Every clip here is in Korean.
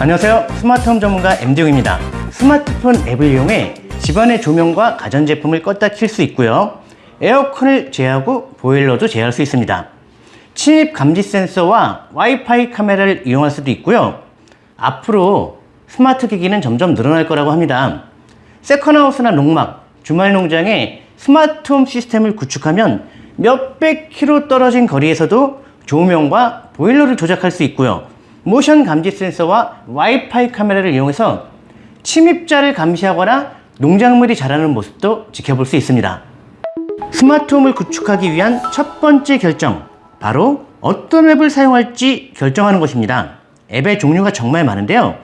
안녕하세요. 스마트홈 전문가 MD용입니다. 스마트폰 앱을 이용해 집안의 조명과 가전제품을 껐다 킬 수 있고요. 에어컨을 제어하고 보일러도 제어할 수 있습니다. 침입 감지 센서와 와이파이 카메라를 이용할 수도 있고요. 앞으로 스마트 기기는 점점 늘어날 거라고 합니다. 세컨하우스나 농막, 주말 농장에 스마트홈 시스템을 구축하면 몇백 킬로 떨어진 거리에서도 조명과 보일러를 조작할 수 있고요. 모션 감지 센서와 와이파이 카메라를 이용해서 침입자를 감시하거나 농작물이 자라는 모습도 지켜볼 수 있습니다. 스마트홈을 구축하기 위한 첫 번째 결정, 바로 어떤 앱을 사용할지 결정하는 것입니다. 앱의 종류가 정말 많은데요.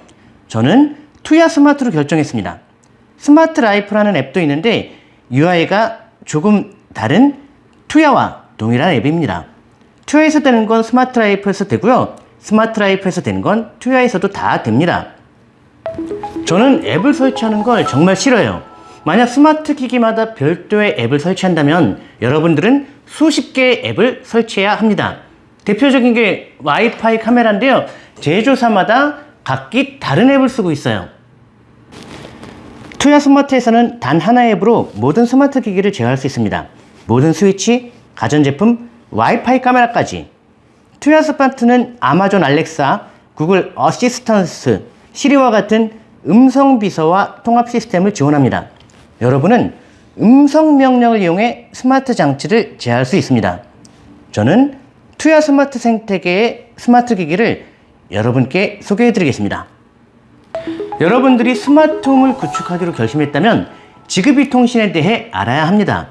저는 투야 스마트로 결정했습니다. 스마트 라이프라는 앱도 있는데 UI가 조금 다른 투야와 동일한 앱입니다. 투야에서 되는 건 스마트 라이프에서 되고요. 스마트 라이프에서 되는 건 투야에서도 다 됩니다. 저는 앱을 설치하는 걸 정말 싫어요. 만약 스마트 기기마다 별도의 앱을 설치한다면 여러분들은 수십 개의 앱을 설치해야 합니다. 대표적인 게 와이파이 카메라인데요. 제조사마다 각기 다른 앱을 쓰고 있어요. 투야 스마트에서는 단 하나의 앱으로 모든 스마트 기기를 제어할 수 있습니다. 모든 스위치, 가전제품, 와이파이 카메라까지. 투야 스마트는 아마존 알렉사, 구글 어시스턴트, 시리와 같은 음성 비서와 통합 시스템을 지원합니다. 여러분은 음성 명령을 이용해 스마트 장치를 제어할 수 있습니다. 저는 투야 스마트 생태계의 스마트 기기를 여러분께 소개해 드리겠습니다. 여러분들이 스마트홈을 구축하기로 결심했다면 지급이 통신에 대해 알아야 합니다.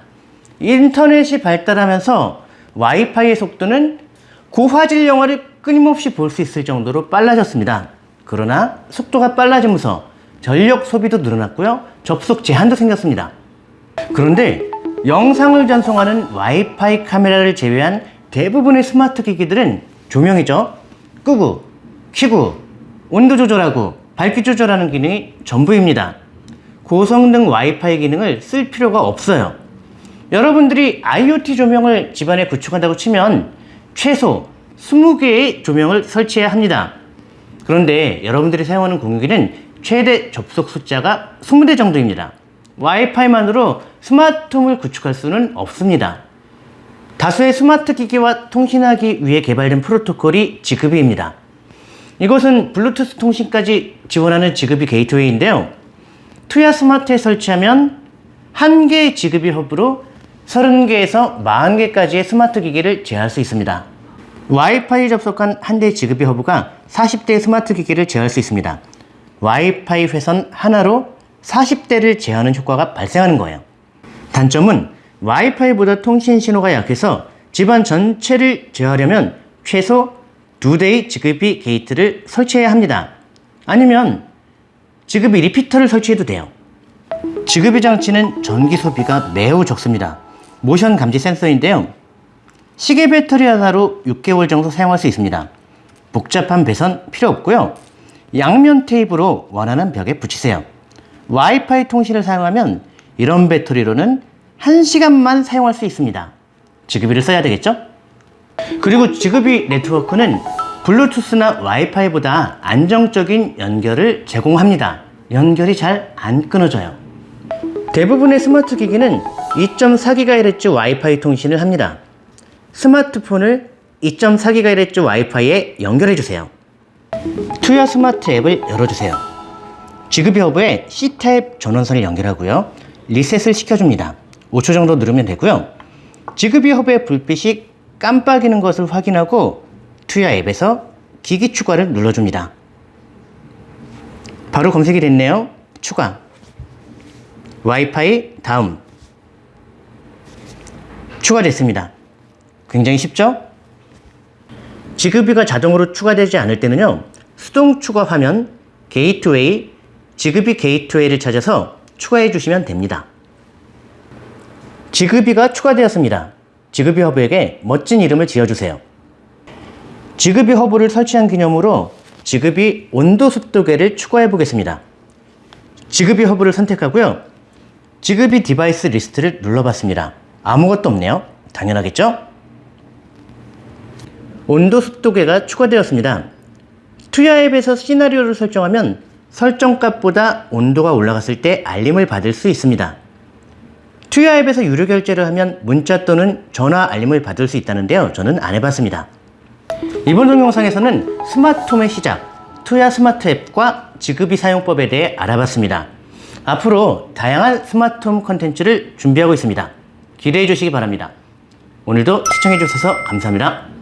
인터넷이 발달하면서 와이파이의 속도는 고화질 영화를 끊임없이 볼 수 있을 정도로 빨라졌습니다. 그러나 속도가 빨라지면서 전력 소비도 늘어났고요. 접속 제한도 생겼습니다. 그런데 영상을 전송하는 와이파이 카메라를 제외한 대부분의 스마트 기기들은 조명이죠. 끄고, 켜고, 온도 조절하고, 밝기 조절하는 기능이 전부입니다. 고성능 와이파이 기능을 쓸 필요가 없어요. 여러분들이 IoT 조명을 집안에 구축한다고 치면 최소 20개의 조명을 설치해야 합니다. 그런데 여러분들이 사용하는 공유기는 최대 접속 숫자가 20대 정도입니다. 와이파이만으로 스마트홈을 구축할 수는 없습니다. 다수의 스마트 기기와 통신하기 위해 개발된 프로토콜이 지그비입니다. 이것은 블루투스 통신까지 지원하는 Zigbee gateway인데요. 투야 스마트에 설치하면 한 개의 Zigbee 허브로 30개에서 40개까지의 스마트 기기를 제어할 수 있습니다. 와이파이 접속한 한 대의 Zigbee 허브가 40대의 스마트 기기를 제어할 수 있습니다. 와이파이 회선 하나로 40대를 제어하는 효과가 발생하는 거예요. 단점은 와이파이보다 통신 신호가 약해서 집안 전체를 제어하려면 최소 두 대의 Zigbee 게이트를 설치해야 합니다. 아니면 Zigbee repeater를 설치해도 돼요. Zigbee 장치는 전기 소비가 매우 적습니다. 모션 감지 센서인데요. 시계 배터리 하나로 6개월 정도 사용할 수 있습니다. 복잡한 배선 필요 없고요. 양면 테이프로 원하는 벽에 붙이세요. 와이파이 통신을 사용하면 이런 배터리로는 1시간만 사용할 수 있습니다. Zigbee를 써야 되겠죠? 그리고 Zigbee 네트워크는 블루투스나 와이파이보다 안정적인 연결을 제공합니다. 연결이 잘 안 끊어져요. 대부분의 스마트 기기는 2.4GHz 와이파이 통신을 합니다. 스마트폰을 2.4GHz 와이파이에 연결해 주세요. Tuya Smart 앱을 열어주세요. Zigbee 허브에 C type 전원선을 연결하고요. 리셋을 시켜줍니다. 5초 정도 누르면 되고요. 지급이 허브의 불빛이 깜빡이는 것을 확인하고 투야 앱에서 기기 추가를 눌러줍니다. 바로 검색이 됐네요. 추가. 와이파이 다음. 추가됐습니다. 굉장히 쉽죠? 지급이가 자동으로 추가되지 않을 때는요. 수동 추가 화면, 게이트웨이, Zigbee 게이트웨이를 찾아서 추가해 주시면 됩니다. Zigbee가 추가되었습니다. Zigbee 허브에게 멋진 이름을 지어주세요. Zigbee 허브를 설치한 기념으로 Zigbee 온도 습도계를 추가해 보겠습니다. Zigbee 허브를 선택하고요. Zigbee device list를 눌러봤습니다. 아무것도 없네요. 당연하겠죠? 온도 습도계가 추가되었습니다. Tuya 앱에서 시나리오를 설정하면 설정값보다 온도가 올라갔을 때 알림을 받을 수 있습니다. Tuya 앱에서 유료 결제를 하면 문자 또는 전화 알림을 받을 수 있다는데요. 저는 안 해봤습니다. 이번 동영상에서는 스마트홈의 시작, Tuya Smart 앱과 Zigbee 사용법에 대해 알아봤습니다. 앞으로 다양한 스마트홈 컨텐츠를 준비하고 있습니다. 기대해 주시기 바랍니다. 오늘도 시청해 주셔서 감사합니다.